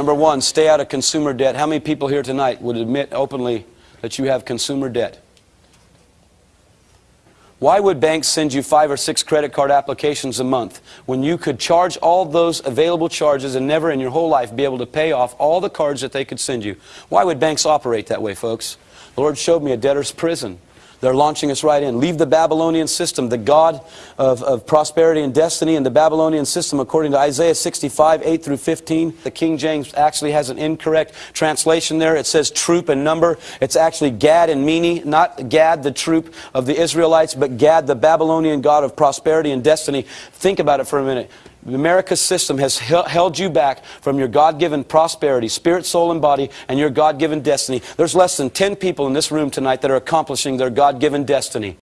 Number one, stay out of consumer debt. How many people here tonight would admit openly that you have consumer debt? Why would banks send you five or six credit card applications a month when you could charge all those available charges and never in your whole life be able to pay off all the cards that they could send you? Why would banks operate that way, folks? The Lord showed me a debtor's prison. They're launching us right in. Leave the Babylonian system, the God of, of prosperity and destiny, and the Babylonian system, according to Isaiah 65, 8 through 15. The King James actually has an incorrect translation there. It says troop and number. It's actually Gad and Mene, not Gad, the troop of the Israelites, but Gad, the Babylonian God of prosperity and destiny. Think about it for a minute. America's system has held you back from your God-given prosperity, spirit, soul, and body, and your God-given destiny. There's less than 10 people in this room tonight that are accomplishing their God-given destiny.